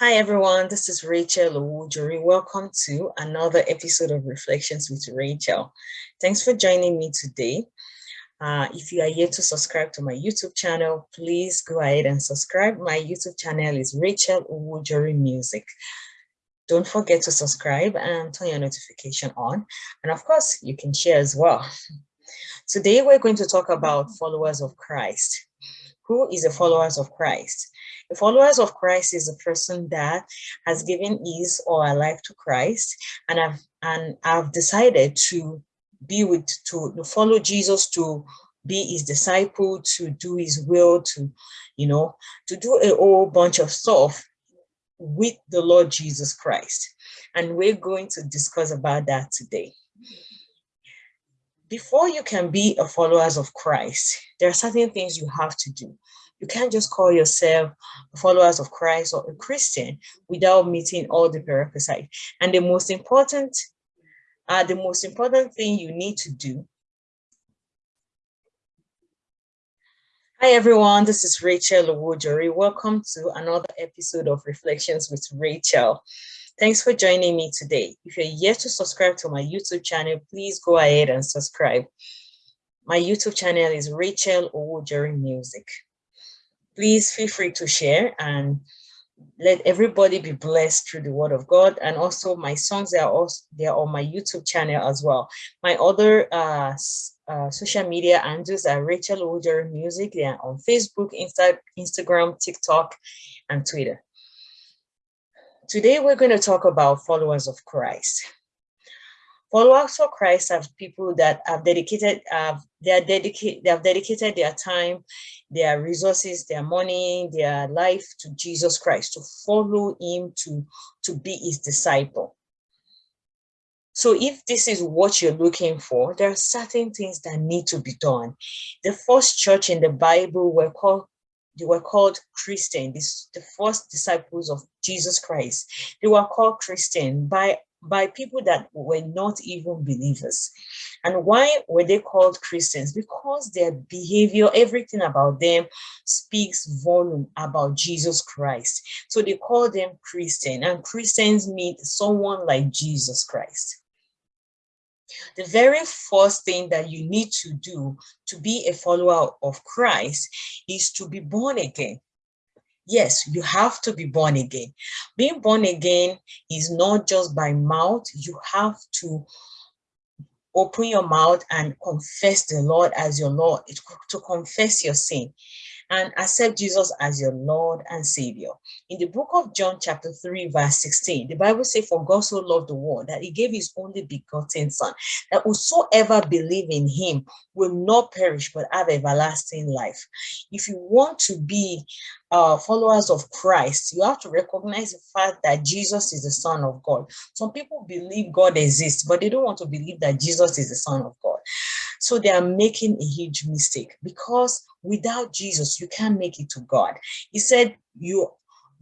Hi everyone, this is Rachel Owujori. Welcome to another episode of Reflections with Rachel. Thanks for joining me today. Uh, if you are yet to subscribe to my YouTube channel, please go ahead and subscribe. My YouTube channel is Rachel Owujori Music. Don't forget to subscribe and turn your notification on. And of course, you can share as well. Today, we're going to talk about followers of Christ. Who is a followers of Christ? Followers of Christ is a person that has given his or her life to Christ and have and have decided to be with to, to follow Jesus to be his disciple, to do his will, to you know, to do a whole bunch of stuff with the Lord Jesus Christ. And we're going to discuss about that today. Before you can be a followers of Christ, there are certain things you have to do. You can't just call yourself followers of Christ or a Christian without meeting all the prerequisites. And the most important, uh, the most important thing you need to do. Hi everyone, this is Rachel Owujori. Welcome to another episode of Reflections with Rachel. Thanks for joining me today. If you're yet to subscribe to my YouTube channel, please go ahead and subscribe. My YouTube channel is Rachel Owujori Music please feel free to share and let everybody be blessed through the word of God. And also my songs are also they're on my YouTube channel as well. My other uh, uh, social media handles are Rachel Owujori Music. They are on Facebook, Insta Instagram, TikTok, and Twitter. Today we're going to talk about followers of Christ. Followers of Christ are people that have dedicated, uh, they are dedicated, they have dedicated their time, their resources, their money, their life to Jesus Christ, to follow him, to, to be his disciple. So if this is what you're looking for, there are certain things that need to be done. The first church in the Bible were called they were called Christian, this, the first disciples of Jesus Christ. They were called Christian by by people that were not even believers. And why were they called Christians? Because their behavior, everything about them speaks volume about Jesus Christ. So they call them Christian and Christians mean someone like Jesus Christ. The very first thing that you need to do to be a follower of Christ is to be born again. Yes, you have to be born again. Being born again is not just by mouth. You have to open your mouth and confess the Lord as your Lord, to confess your sin and accept Jesus as your Lord and Savior. In the book of John chapter 3 verse 16, the Bible says, for God so loved the world that he gave his only begotten son, that whosoever believe in him will not perish but have everlasting life. If you want to be uh, followers of Christ, you have to recognize the fact that Jesus is the son of God. Some people believe God exists, but they don't want to believe that Jesus is the son of God. So they are making a huge mistake because without Jesus, you can't make it to God. He said, you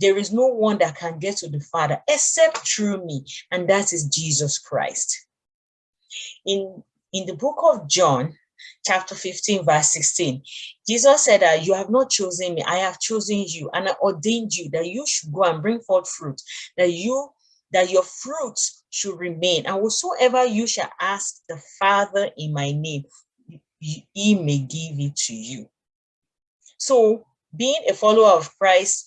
there is no one that can get to the Father except through me, and that is Jesus Christ. In, in the book of John, chapter 15, verse 16, Jesus said that you have not chosen me, I have chosen you, and I ordained you that you should go and bring forth fruit, that you that your fruits should remain. And whatsoever you shall ask the Father in my name, he may give it to you. So being a follower of Christ,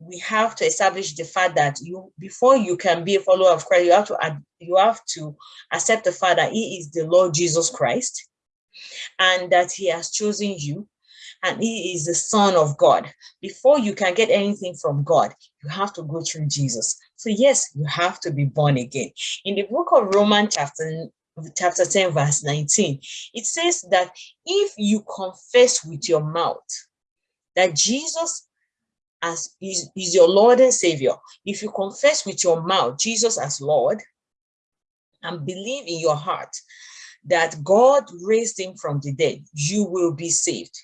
we have to establish the fact that you before you can be a follower of Christ, you have to you have to accept the fact that he is the Lord Jesus Christ and that he has chosen you and he is the son of God. Before you can get anything from God, you have to go through Jesus. So yes, you have to be born again. In the book of Romans chapter chapter 10 verse 19 it says that if you confess with your mouth that jesus as is, is your lord and savior if you confess with your mouth jesus as lord and believe in your heart that god raised him from the dead you will be saved.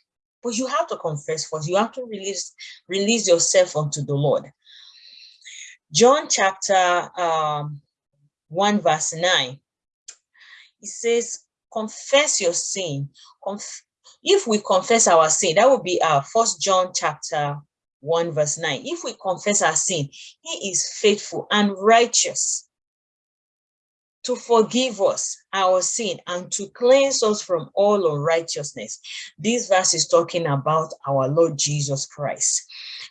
But you have to confess first. You have to release release yourself unto the lord john chapter um, 1 verse 9 it says confess your sin Conf if we confess our sin that would be our first john chapter 1 verse 9. If we confess our sin, he is faithful and righteous to forgive us our sin and to cleanse us from all unrighteousness. This verse is talking about our Lord Jesus Christ.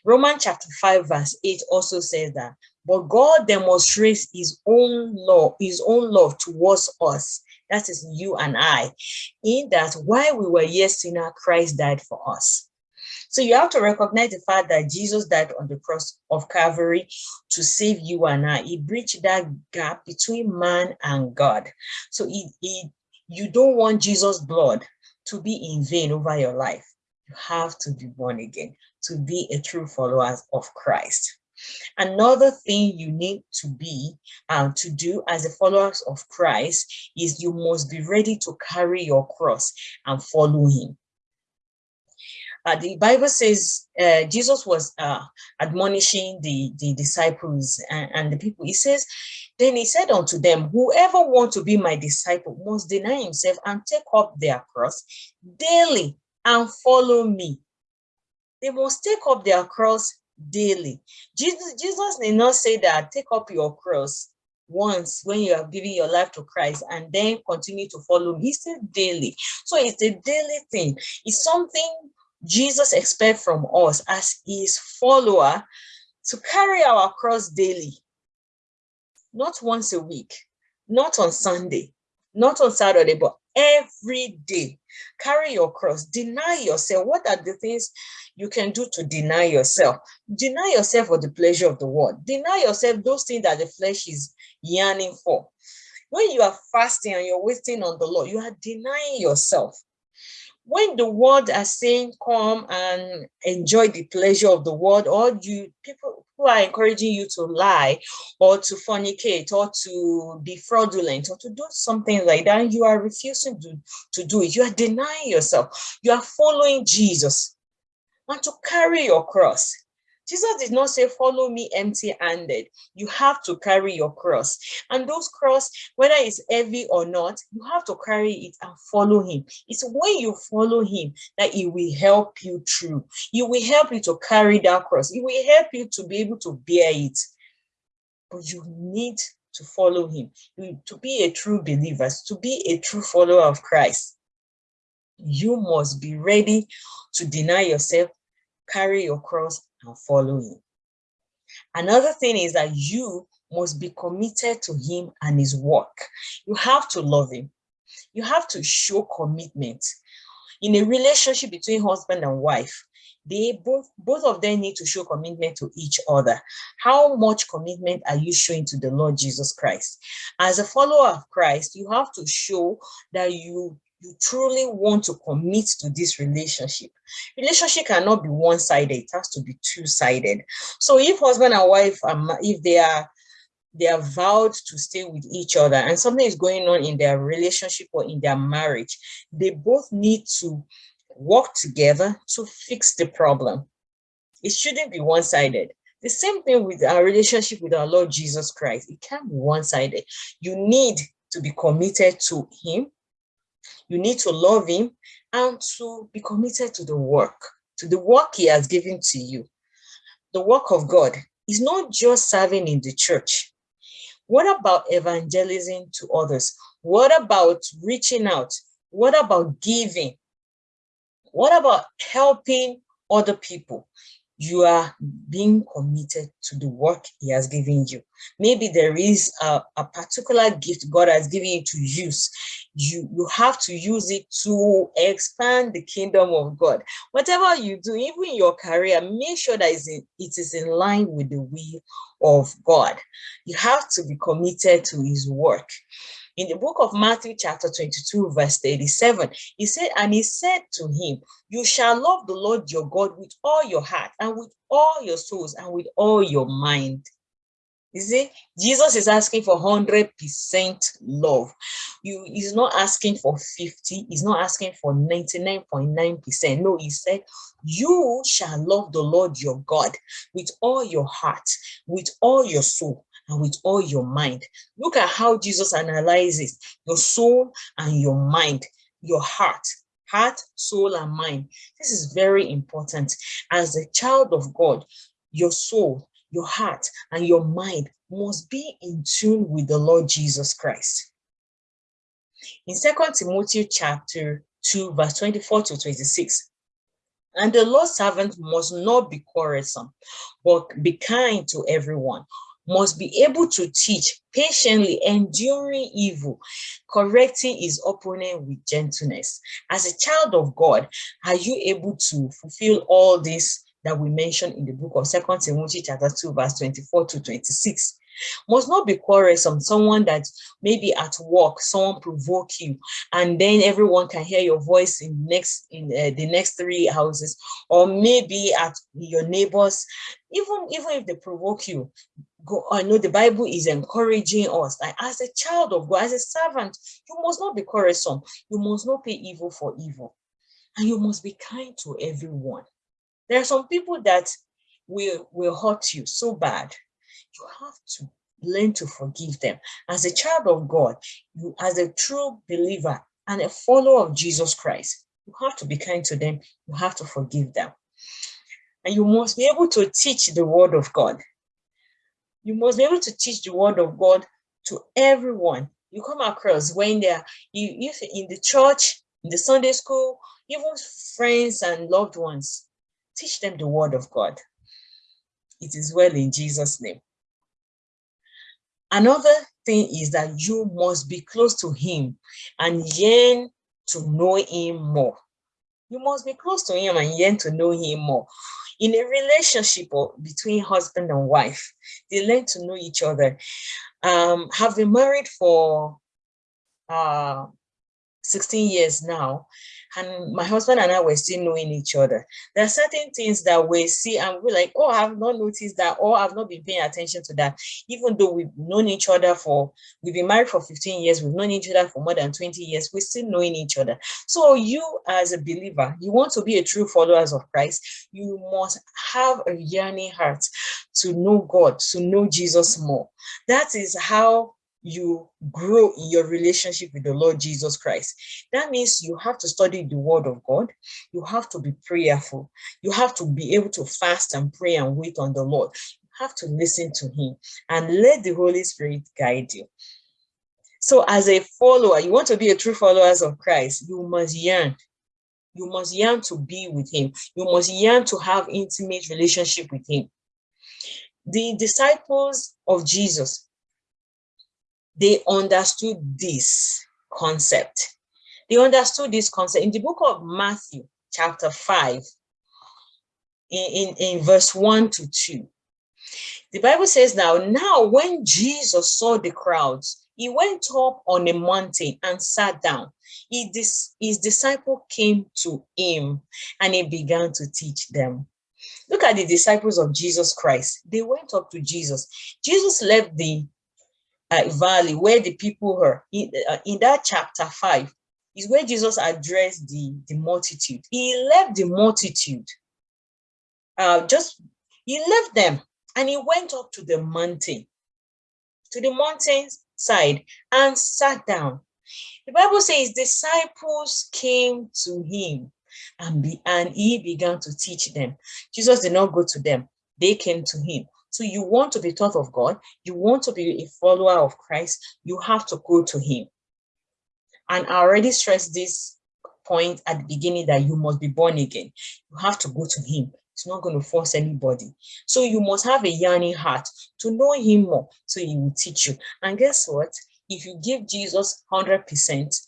Romans chapter 5 verse 8 also says that, but God demonstrates his own love, his own love towards us, that is you and I, in that while we were yet sinner, Christ died for us. So you have to recognize the fact that Jesus died on the cross of Calvary to save you and I. He bridged that gap between man and God. So he, he, you don't want Jesus' blood to be in vain over your life. You have to be born again to be a true follower of Christ. Another thing you need to be um, to do as a followers of Christ is you must be ready to carry your cross and follow him. Uh, the Bible says uh, Jesus was uh, admonishing the, the disciples and, and, the people. He says, then he said unto them, whoever want to be my disciple must deny himself and take up their cross daily and follow me. They must take up their cross daily. Jesus, Jesus did not say that take up your cross once when you have given your life to Christ and then continue to follow. He said daily. So it's a daily thing. It's something Jesus expects from us as his follower to carry our cross daily, not once a week, not on Sunday, not on Saturday, but every day. Carry your cross, deny yourself. What are the things you can do to deny yourself? Deny yourself for the pleasure of the world. Deny yourself those things that the flesh is yearning for. When you are fasting and you're waiting on the Lord, you are denying yourself when the world are saying come and enjoy the pleasure of the world or you people who are encouraging you to lie or to fornicate or to be fraudulent or to do something like that you are refusing to, to do it. You are denying yourself. You are following jesus. And to carry your cross Jesus did not say, follow me empty-handed. You have to carry your cross. And those cross, whether it's heavy or not, you have to carry it and follow him. It's when you follow him that he will help you through. He will help you to carry that cross. He will help you to be able to bear it. But you need to follow him. To be a true believer, to be a true follower of Christ, you must be ready to deny yourself, carry your cross, and follow him. Another thing is that you must be committed to him and his work. You have to love him. You have to show commitment. In a relationship between husband and wife, they both both of them need to show commitment to each other how much commitment are you showing to the lord jesus christ as a follower of christ you have to show that you you truly want to commit to this relationship. Relationship cannot be one-sided, it has to be two-sided. So if husband and wife, um, if they are they are vowed to stay with each other and something is going on in their relationship or in their marriage, they both need to work together to fix the problem. It shouldn't be one-sided. The same thing with our relationship with our Lord Jesus Christ. It can't be one-sided. You need to be committed to him you need to love him and to be committed to the work, to the work he has given to you. The work of God is not just serving in the church. What about evangelism to others? What about reaching out? What about giving? What about helping other people? you are being committed to the work he has given you. Maybe there is a, a, particular gift God has given you to use. You, you have to use it to expand the kingdom of God. Whatever you do, even your career, make sure that it is in line with the will of God. You have to be committed to his work in the book of Matthew chapter 22 verse 37 he said and he said to him you shall love the Lord your God with all your heart and with all your souls and with all your mind you see Jesus is asking for 100 percent love you he's not asking for 50 he's not asking for 99.9 percent no he said you shall love the Lord your God with all your heart with all your soul and with all your mind. Look at how Jesus analyzes your soul and your mind, your heart. heart, soul, and mind. This is very important. As a child of God, your soul, your heart, and your mind must be in tune with the Lord Jesus Christ. In 2 Timothy chapter 2, verse 24 to 26, and the Lord's servant must not be quarrelsome, but be kind to everyone, must be able to teach patiently, enduring evil, correcting his opponent with gentleness. As a child of God, are you able to fulfill all this that we mentioned in the book of Second Timothy chapter 2, verse 24 to 26? must not be quarrelsome someone that maybe at work someone provoke you and then everyone can hear your voice in next in uh, the next three houses. Or maybe at your neighbors even even if they provoke you go i know the bible is encouraging us. Like as a child of god as a servant you must not be quarrelsome. You must not pay evil for evil. And you must be kind to everyone there are some people that will will hurt you so bad you have to learn to forgive them. As a child of God, you as a true believer and a follower of Jesus Christ, you have to be kind to them. You have to forgive them. And you must be able to teach the word of God. You must be able to teach the word of God to everyone you come across when they're you if in the church, in the Sunday school, even friends and loved ones. Teach them the word of God. It is well in Jesus' name. Another thing is that you must be close to him and yearn to know him more. You must be close to him and yearn to know him more. In a relationship between husband and wife, they learn to know each other. Um, have been married for uh, 16 years now, and my husband and I were still knowing each other. There are certain things that we see and we're like, oh, I've not noticed that, or I've not been paying attention to that. Even though we've known each other for, we've been married for 15 years, we've known each other for more than 20 years, we're still knowing each other. So you as a believer, you want to be a true follower of Christ, you must have a yearning heart to know God, to know Jesus more. That is how you grow in your relationship with the Lord Jesus Christ. That means you have to study the word of God. You have to be prayerful. You have to be able to fast and pray and wait on the Lord. You have to listen to him and let the Holy Spirit guide you. So as a follower, you want to be a true follower of Christ, you must yearn. You must yearn to be with him. You must yearn to have intimate relationship with him. The disciples of Jesus, they understood this concept. They understood this concept in the book of Matthew, chapter 5, in, in, in verse 1 to 2. The Bible says now, now when Jesus saw the crowds, he went up on a mountain and sat down. He, his disciple came to him and he began to teach them. Look at the disciples of Jesus Christ. They went up to Jesus. Jesus left the uh, valley where the people were in, uh, in that chapter 5 is where jesus addressed the the multitude. He left the multitude uh, just he left them and he went up to the mountain to the mountain side and sat down. The bible says disciples came to him and be and he began to teach them. Jesus did not go to them. They came to him so you want to be taught of God, you want to be a follower of Christ, you have to go to him. And I already stressed this point at the beginning that you must be born again. You have to go to him. It's not going to force anybody. So you must have a yearning heart to know him more so he will teach you. And guess what? If you give Jesus 100%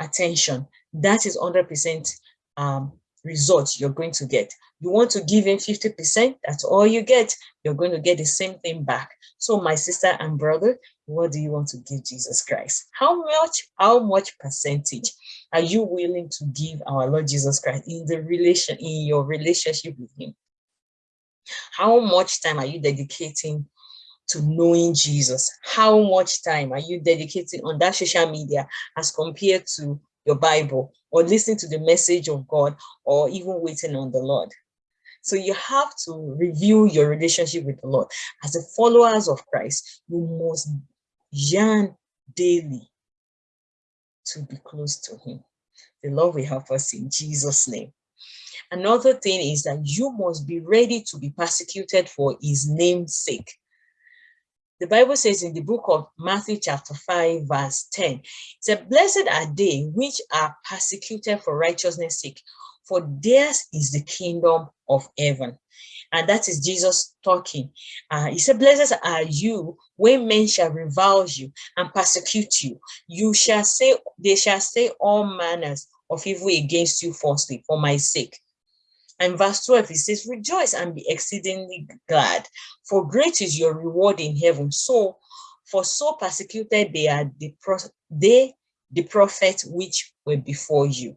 attention, that is 100% um, result you're going to get. You want to give in 50%, that's all you get. You're going to get the same thing back. So my sister and brother, what do you want to give Jesus Christ? How much, how much percentage are you willing to give our Lord Jesus Christ in the relation, in your relationship with him? How much time are you dedicating to knowing Jesus? How much time are you dedicating on that social media as compared to your Bible or listening to the message of God or even waiting on the Lord? So you have to review your relationship with the Lord. As a followers of Christ, you must yearn daily to be close to him. The Lord will help us in Jesus' name. Another thing is that you must be ready to be persecuted for his name's sake. The Bible says in the book of Matthew chapter 5 verse 10, it said, blessed are they which are persecuted for righteousness sake, for theirs is the kingdom of heaven. And that is Jesus talking. Uh, he said, blessed are you when men shall revile you and persecute you. You shall say, they shall say all manners of evil against you falsely for my sake. And verse 12, it says, rejoice and be exceedingly glad, for great is your reward in heaven. So, for so persecuted they are the, they, the prophets which were before you.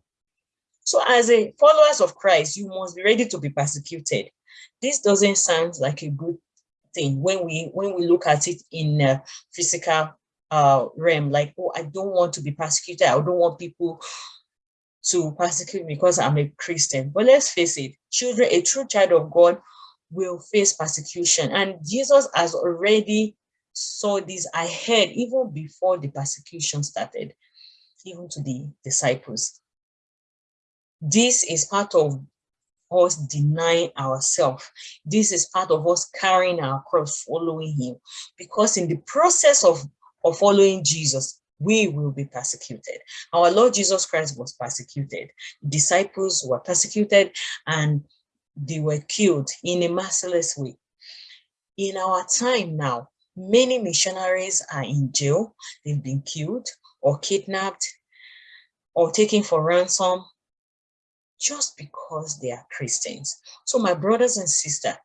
So as a followers of Christ, you must be ready to be persecuted. This doesn't sound like a good thing when we when we look at it in a physical uh, realm, like, oh, I don't want to be persecuted. I don't want people to persecute me because I'm a Christian. But let's face it, children, a true child of God will face persecution. And Jesus has already saw this ahead even before the persecution started, even to the disciples. This is part of us denying ourselves. This is part of us carrying our cross, following him. Because in the process of, of following Jesus, we will be persecuted. Our Lord Jesus Christ was persecuted. Disciples were persecuted and they were killed in a merciless way. In our time now, many missionaries are in jail. They've been killed or kidnapped or taken for ransom just because they are Christians. So my brothers and sisters,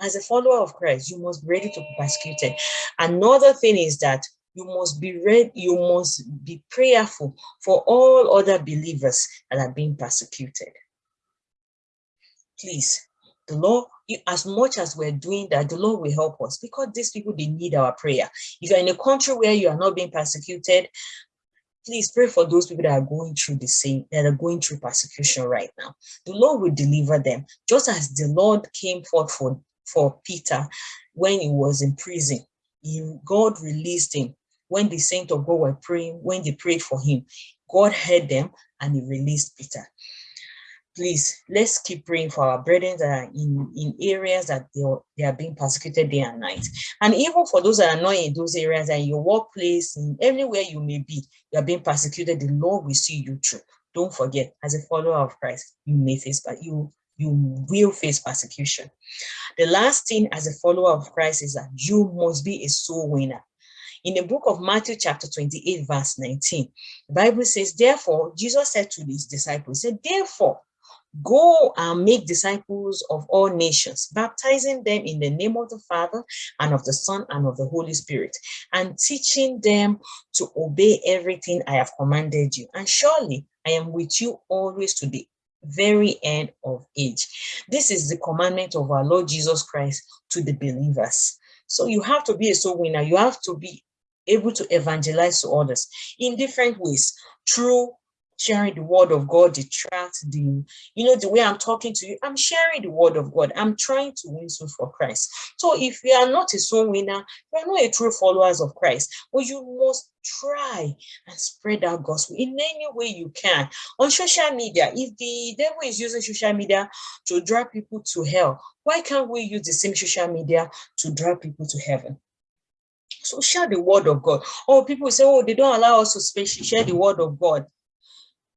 as a follower of Christ, you must be ready to be persecuted. Another thing is that you must be read, you must be prayerful for all other believers that are being persecuted. Please, the Lord, as much as we're doing that, the Lord will help us because these people, they need our prayer. If you're in a country where you are not being persecuted, please pray for those people that are going through the same, that are going through persecution right now. The Lord will deliver them, just as the Lord came forth for, for Peter when he was in prison. He, God released him when the saints of God were praying, when they prayed for him, God heard them and he released Peter. Please, let's keep praying for our brethren that are in, in areas that they are, they are being persecuted day and night. And even for those that are not in those areas, and your workplace, in anywhere you may be, you are being persecuted, the Lord will see you through. Don't forget, as a follower of Christ, you may face, but you you will face persecution. The last thing as a follower of Christ is that you must be a soul winner. In the book of Matthew chapter 28 verse 19, the Bible says, therefore, Jesus said to his disciples, said, therefore, go and make disciples of all nations, baptizing them in the name of the Father and of the Son and of the Holy Spirit, and teaching them to obey everything I have commanded you. And surely I am with you always to the very end of age. This is the commandment of our Lord Jesus Christ to the believers. So you have to be a soul winner. You have to be able to evangelize to others in different ways through sharing the word of God, the tract, the, you know, the way I'm talking to you, I'm sharing the word of God. I'm trying to win souls for Christ. So if you are not a soul winner, you are not a true followers of Christ, but you must try and spread that gospel in any way you can. On social media, if the devil is using social media to draw people to hell, why can't we use the same social media to draw people to heaven? So share the word of God. Oh, people say, oh, they don't allow us to share the word of God.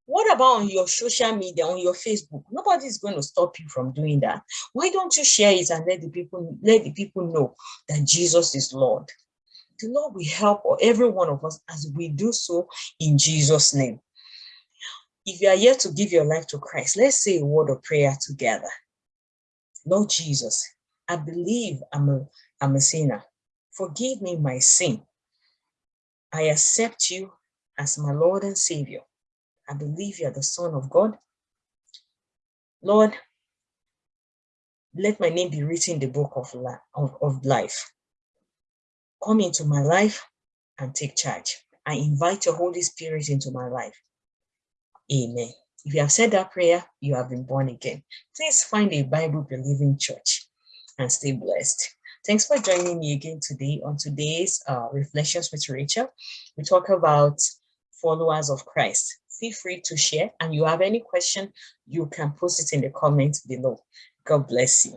What about on your social media, on your Facebook? Nobody is going to stop you from doing that. Why don't you share it and let the people let the people know that Jesus is Lord? The Lord will help every one of us as we do so in Jesus' name. If you are here to give your life to Christ, let's say a word of prayer together. Lord Jesus, I believe I'm a, I'm a sinner. Forgive me my sin. I accept you as my Lord and Savior. I believe you are the Son of God. Lord, let my name be written in the book of, of, of life. Come into my life and take charge. I invite your Holy Spirit into my life. Amen. If you have said that prayer, you have been born again. Please find a Bible-believing church and stay blessed. Thanks for joining me again today on today's uh, Reflections with Rachel. We talk about followers of Christ. feel free to share and you have any question, you can post it in the comments below. God bless you.